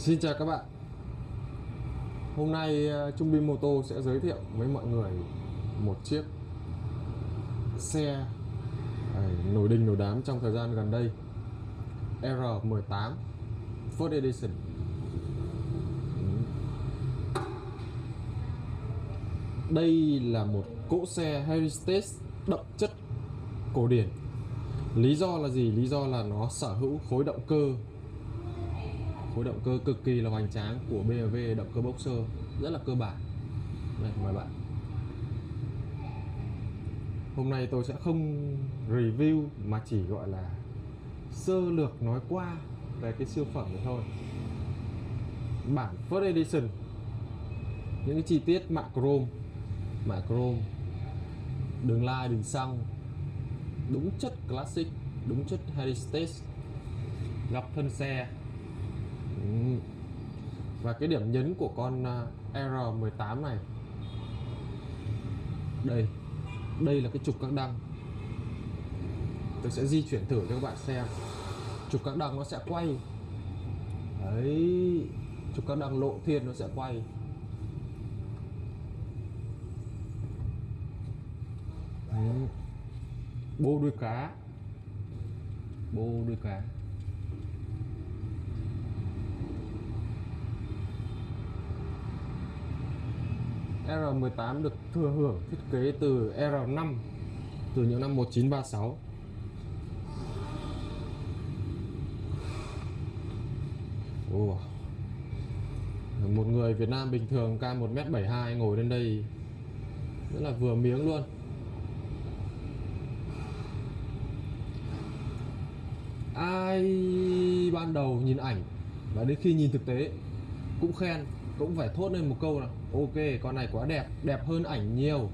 Xin chào các bạn. Hôm nay ờ, Trung Binh Mô Tô sẽ giới thiệu với mọi người một chiếc xe ờ, nổi đình nổi đám trong thời gian gần đây R18 First Edition. Đây là một cỗ xe Heritage đậm chất cổ điển. Lý do là gì? Lý do là nó sở hữu khối động cơ khối động cơ cực kỳ là hoành tráng của BMW động cơ boxer, rất là cơ bản. Này, mời bạn. Hôm nay tôi sẽ không review mà chỉ gọi là sơ lược nói qua về cái siêu phẩm này thôi. Bản first edition, những cái chi tiết mạ chrome mạ chrome, đường lai, đường xăng, đúng chất classic, đúng chất heritage gặp thân xe và cái điểm nhấn của con à, R18 này. Đây. Đây là cái trục các đăng. Tôi sẽ di chuyển thử cho các bạn xem. Trục các đăng nó sẽ quay. Đấy. Trục các đăng lộ thiên nó sẽ quay. Đấy. bô đuôi cá. Bô đuôi cá. R18 được thừa hưởng thiết kế từ R5 từ những năm 1936 Ồ. Một người Việt Nam bình thường cao 1m72 ngồi lên đây, rất là vừa miếng luôn. Ai ban đầu nhìn ảnh và đến khi nhìn thực tế cũng khen cũng phải thốt lên một câu là, ok, con này quá đẹp đẹp hơn ảnh nhiều.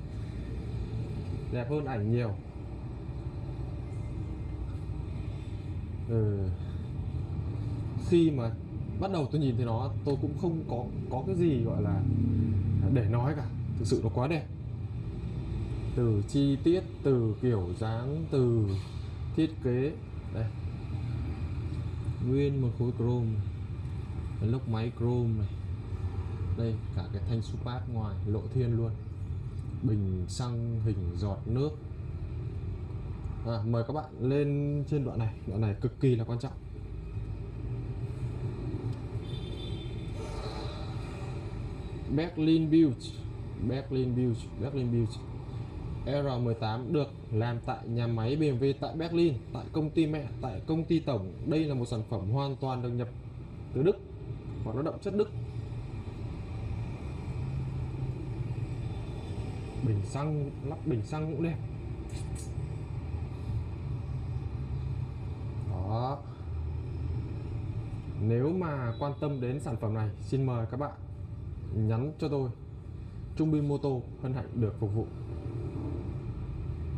Đẹp hơn ảnh nhiều. Ừ. khi mà bắt đầu tôi nhìn thấy nó, tôi cũng không có có cái gì gọi là để nói cả. Thực sự nó quá đẹp. Từ chi tiết, từ kiểu dáng, từ thiết kế. Đây. Nguyên một khối chrome. Lốc máy chrome này đây cả cái thanh supat ngoài lộ thiên luôn. Bình xăng hình giọt nước. À, mời các bạn lên trên đoạn này. Đoạn này cực kỳ là quan trọng. Berlin Build Berlin Build Berlin Build R18 được làm tại nhà máy BMW tại Berlin tại công ty mẹ tại công ty tổng. Đây là một sản phẩm hoàn toàn được nhập từ Đức và nó động chất Đức. Bình xăng, lắp bình xăng cũng đẹp. Đó. Nếu mà quan tâm đến sản phẩm này, xin mời các bạn nhắn cho tôi. Trung Bin Mô Tô hân hạnh được phục vụ.